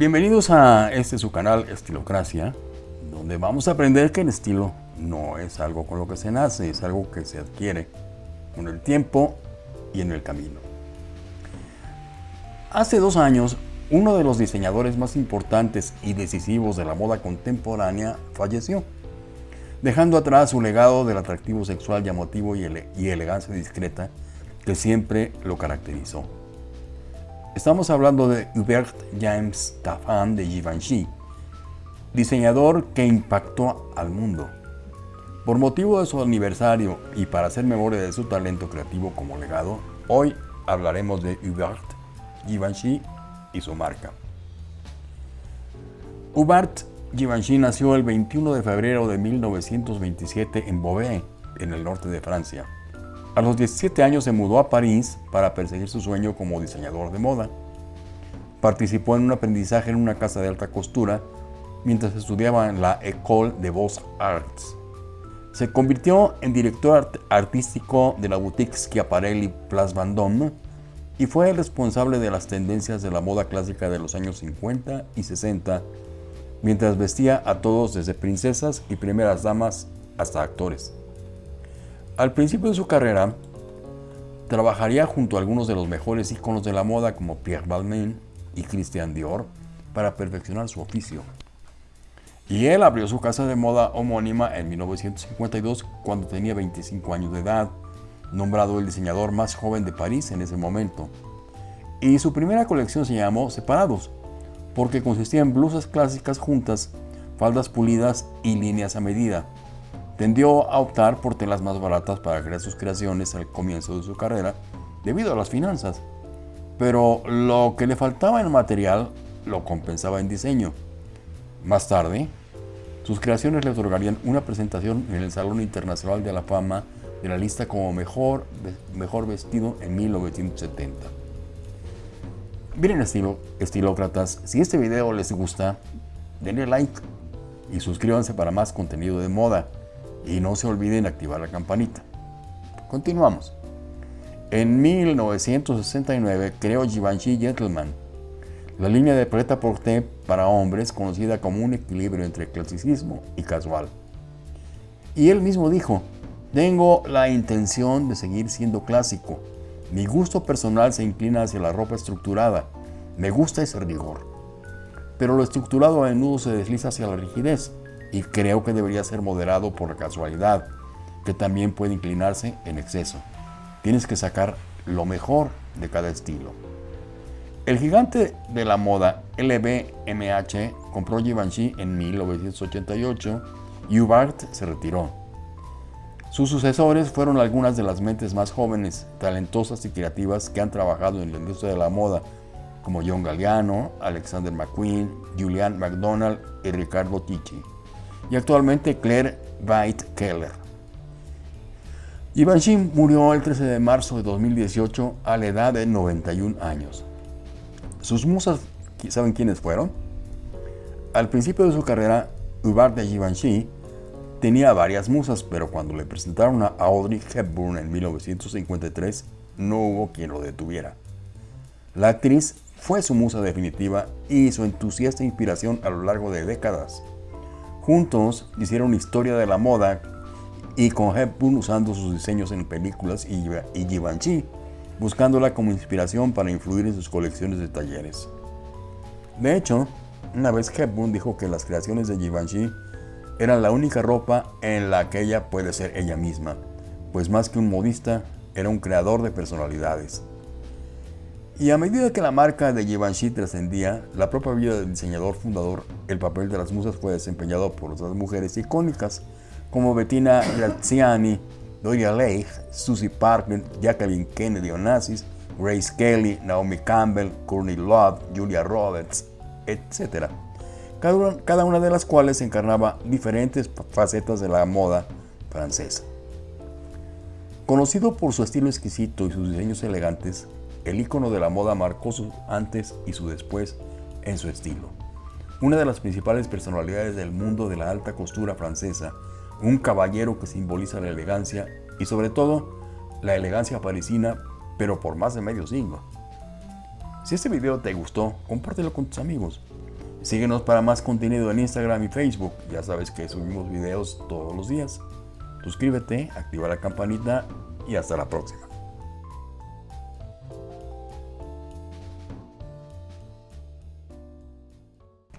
Bienvenidos a este su canal Estilocracia, donde vamos a aprender que el estilo no es algo con lo que se nace, es algo que se adquiere con el tiempo y en el camino. Hace dos años, uno de los diseñadores más importantes y decisivos de la moda contemporánea falleció, dejando atrás su legado del atractivo sexual llamativo y, ele y elegancia discreta que siempre lo caracterizó. Estamos hablando de Hubert James Taffan de Givenchy, diseñador que impactó al mundo. Por motivo de su aniversario y para hacer memoria de su talento creativo como legado, hoy hablaremos de Hubert Givenchy y su marca. Hubert Givenchy nació el 21 de febrero de 1927 en Beauvais, en el norte de Francia. A los 17 años se mudó a París para perseguir su sueño como diseñador de moda. Participó en un aprendizaje en una casa de alta costura mientras estudiaba en la École de Beaux-Arts. Se convirtió en director artístico de la boutique Schiaparelli Place Vendôme y fue el responsable de las tendencias de la moda clásica de los años 50 y 60, mientras vestía a todos desde princesas y primeras damas hasta actores. Al principio de su carrera, trabajaría junto a algunos de los mejores íconos de la moda como Pierre Balmain y Christian Dior para perfeccionar su oficio. Y él abrió su casa de moda homónima en 1952 cuando tenía 25 años de edad, nombrado el diseñador más joven de París en ese momento. Y su primera colección se llamó Separados, porque consistía en blusas clásicas juntas, faldas pulidas y líneas a medida. Tendió a optar por telas más baratas para crear sus creaciones al comienzo de su carrera, debido a las finanzas. Pero lo que le faltaba en material lo compensaba en diseño. Más tarde, sus creaciones le otorgarían una presentación en el Salón Internacional de la Fama de la lista como mejor, mejor vestido en 1970. Miren estilo, estilócratas, si este video les gusta, denle like y suscríbanse para más contenido de moda. Y no se olviden activar la campanita. Continuamos. En 1969 creó Givenchy Gentleman, la línea de preta porter para hombres conocida como un equilibrio entre clasicismo y casual. Y él mismo dijo, tengo la intención de seguir siendo clásico. Mi gusto personal se inclina hacia la ropa estructurada. Me gusta ese rigor. Pero lo estructurado a menudo se desliza hacia la rigidez y creo que debería ser moderado por la casualidad, que también puede inclinarse en exceso. Tienes que sacar lo mejor de cada estilo. El gigante de la moda LVMH compró Givenchy en 1988 y Hubert se retiró. Sus sucesores fueron algunas de las mentes más jóvenes, talentosas y creativas que han trabajado en la industria de la moda, como John Galliano, Alexander McQueen, Julian McDonald y Ricardo Ticci y actualmente Claire White Keller. Givenchy murió el 13 de marzo de 2018 a la edad de 91 años. Sus musas, ¿saben quiénes fueron? Al principio de su carrera, Hubert de Givenchy tenía varias musas, pero cuando le presentaron a Audrey Hepburn en 1953, no hubo quien lo detuviera. La actriz fue su musa definitiva y su entusiasta inspiración a lo largo de décadas. Juntos hicieron historia de la moda y con Hepburn usando sus diseños en películas y, Givenchy, buscándola como inspiración para influir en sus colecciones de talleres. De hecho, una vez Hepburn dijo que las creaciones de Givenchy eran la única ropa en la que ella puede ser ella misma, pues más que un modista, era un creador de personalidades. Y a medida que la marca de Givenchy trascendía la propia vida del diseñador fundador, el papel de las musas fue desempeñado por otras mujeres icónicas como Bettina Graziani, Doria Leigh, Susie Parker, Jacqueline Kennedy Onassis, Grace Kelly, Naomi Campbell, Courtney Love, Julia Roberts, etc. Cada cada una de las cuales encarnaba diferentes facetas de la moda francesa. Conocido por su estilo exquisito y sus diseños elegantes, el icono de la moda marcó su antes y su después en su estilo. Una de las principales personalidades del mundo de la alta costura francesa, un caballero que simboliza la elegancia y sobre todo la elegancia parisina, pero por más de medio siglo. Si este video te gustó, compártelo con tus amigos. Síguenos para más contenido en Instagram y Facebook. Ya sabes que subimos videos todos los días. Suscríbete, activa la campanita y hasta la próxima.